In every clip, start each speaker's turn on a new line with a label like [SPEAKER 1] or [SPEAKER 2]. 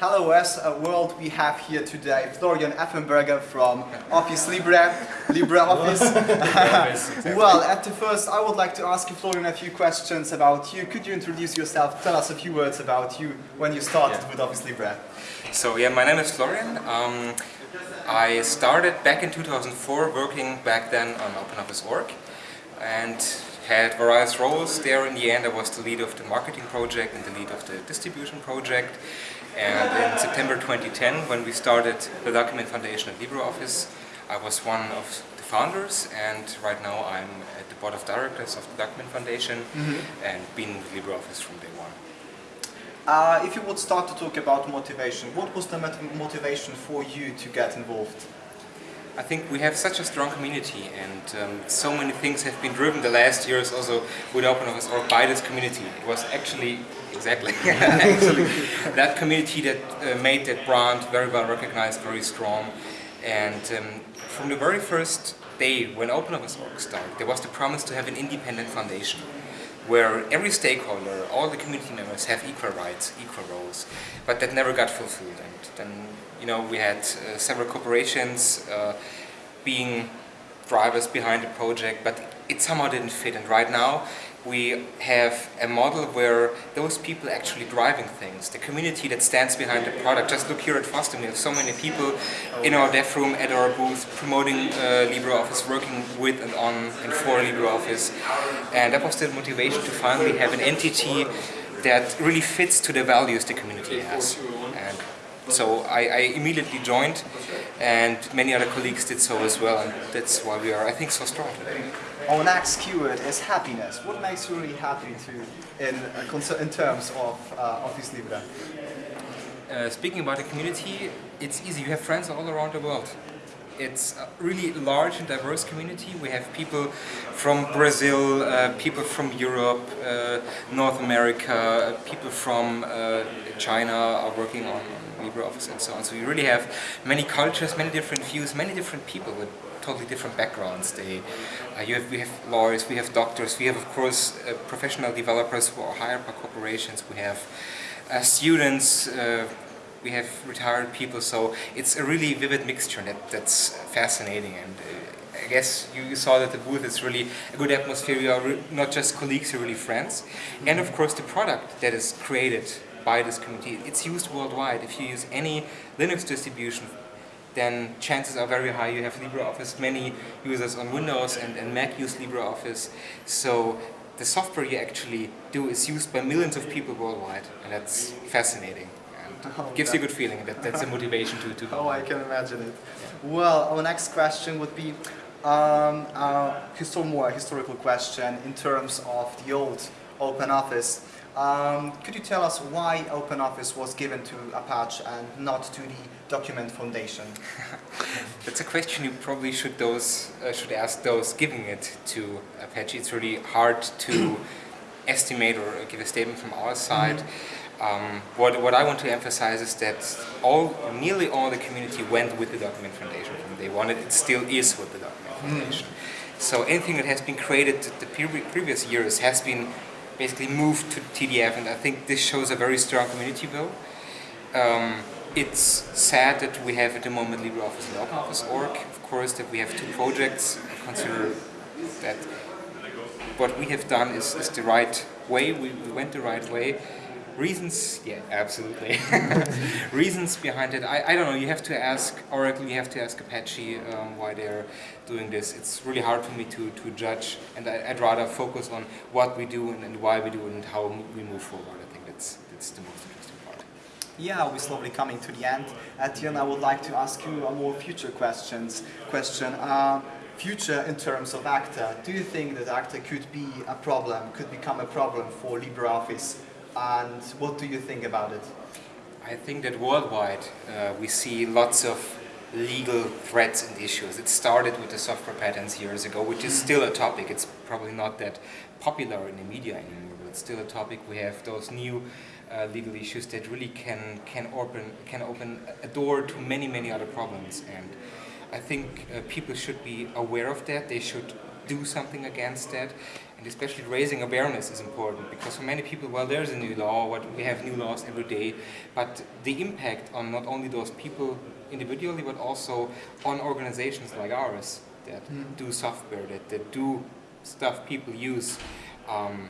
[SPEAKER 1] Hello a world we have here today Florian Effenberger from Office Libre, LibreOffice. well, at the first I would like to ask you Florian a few questions about you. Could you introduce yourself, tell us a few words about you when you started yeah. with Office Libre?
[SPEAKER 2] So yeah, my name is Florian. Um, I started back in 2004 working back then on OpenOffice.org and had various roles there. In the end I was the lead of the marketing project and the lead of the distribution project. And in September 2010, when we started the Document Foundation at LibreOffice, I was one of the founders and right now I'm at the board of directors of the Document Foundation mm -hmm. and been with LibreOffice from day one.
[SPEAKER 1] Uh, if you would start to talk about motivation, what was the motivation for you to get involved?
[SPEAKER 2] I think we have such a strong community and um, so many things have been driven the last years also with OpenOffice or by this community. It was actually Exactly. Actually, that community that uh, made that brand very well recognized, very strong. And um, from the very first day when OpenOffice.org started, there was the promise to have an independent foundation where every stakeholder, all the community members have equal rights, equal roles, but that never got fulfilled. And then, you know, we had uh, several corporations uh, being drivers behind the project, but it somehow didn't fit. And right now, we have a model where those people actually driving things, the community that stands behind the product. Just look here at FOSDEM, we have so many people in our dev room, at our booth, promoting uh, LibreOffice, working with and on and for LibreOffice. And that was the motivation to finally have an entity that really fits to the values the community has. And so I, I, immediately joined and many other colleagues did so as well and that's why we are, I think, so strong today.
[SPEAKER 1] Our next keyword is happiness. What makes you really happy to, in, uh, in terms of uh, Office Libre?
[SPEAKER 2] Uh, speaking about the community, it's easy. You have friends all around the world. It's a really large and diverse community. We have people from Brazil, uh, people from Europe, uh, North America, people from uh, China are working on LibreOffice and so on. So you really have many cultures, many different views, many different people totally different backgrounds. They, uh, have, we have lawyers, we have doctors, we have of course uh, professional developers who are hired by corporations, we have uh, students, uh, we have retired people, so it's a really vivid mixture that, that's fascinating and uh, I guess you, you, saw that the booth is really a good atmosphere, you are not just colleagues, you're really friends. And of course the product that is created by this community, it's used worldwide. If you use any Linux distribution then chances are very high you have LibreOffice. Many users on Windows and, and Mac use LibreOffice. So the software you actually do is used by millions of people worldwide, and that's fascinating. And oh, gives you a good feeling. That, that's a motivation to, to go.
[SPEAKER 1] Oh, I can imagine it. Yeah. Well, our next question would be um, a more historical question in terms of the old OpenOffice. Um, could you tell us why OpenOffice was given to Apache and not to the Document Foundation?
[SPEAKER 2] That's a question you probably should those uh, should ask those giving it to Apache. It's really hard to estimate or give a statement from our side. Mm -hmm. um, what, what I want to emphasize is that all, nearly all the community went with the Document Foundation from day one. It still is with the Document mm-hmm. Foundation. Mm -hmm. So anything that has been created the previous years has been basically moved to TDF and I think this shows a very strong community will. Um, it's sad that we have at the moment LibreOffice and OpenOffice.org, of course, that we have two projects. I consider that what we have done is, is the right way, we, we went the right way. Reasons, yeah, absolutely. Reasons behind it, I, I don't know, you have to ask Oracle, you have to ask Apache um, why they're doing this. It's really hard for me to, to judge and I, would rather focus on what we do and, and, why we do it and how we move forward. I think that's, that's the most interesting part.
[SPEAKER 1] Yeah, we're slowly coming to the end. End I would like to ask you a more future questions question. Uh, future in terms of ACTA, do you think that ACTA could be a problem, could become a problem for LibreOffice and what do you think about it?
[SPEAKER 2] I think that worldwide uh, we see lots of legal threats and issues. It started with the software patents years ago, which is still a topic. It's probably not that popular in the media anymore, but it's still a topic. We have those new uh, legal issues that really can can open can open a door to many many other problems. And I think uh, people should be aware of that. They should do something against that. And especially raising awareness is important because for many people, well, there's a new law, what we have new laws every day, but the impact on not only those people individually, but also on organizations like ours that
[SPEAKER 1] Mm.
[SPEAKER 2] do software, that, that do stuff people use, um,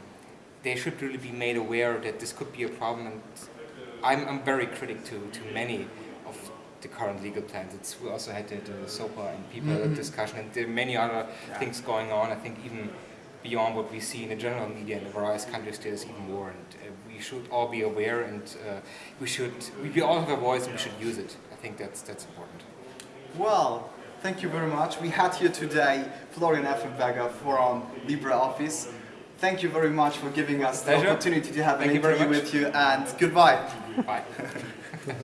[SPEAKER 2] they should really be made aware that this could be a problem. And I'm, I'm very critic to, to many the current legal plans. It's, we also had the, the SOPA and PIPA
[SPEAKER 1] Mhm.
[SPEAKER 2] discussion, and there are many other
[SPEAKER 1] Yeah.
[SPEAKER 2] things going on. I think even beyond what we see in the general media in the various countries, there's even more. And uh, we should all be aware, and uh, we should we, we all have a voice, and we should use it. I think that's that's important.
[SPEAKER 1] Well, thank you very much. We had here today Florian Effenberger from LibreOffice. Thank you very much for giving us the
[SPEAKER 2] Pleasure.
[SPEAKER 1] opportunity to have
[SPEAKER 2] Thank
[SPEAKER 1] an
[SPEAKER 2] you
[SPEAKER 1] interview
[SPEAKER 2] much.
[SPEAKER 1] with you and goodbye.
[SPEAKER 2] Bye.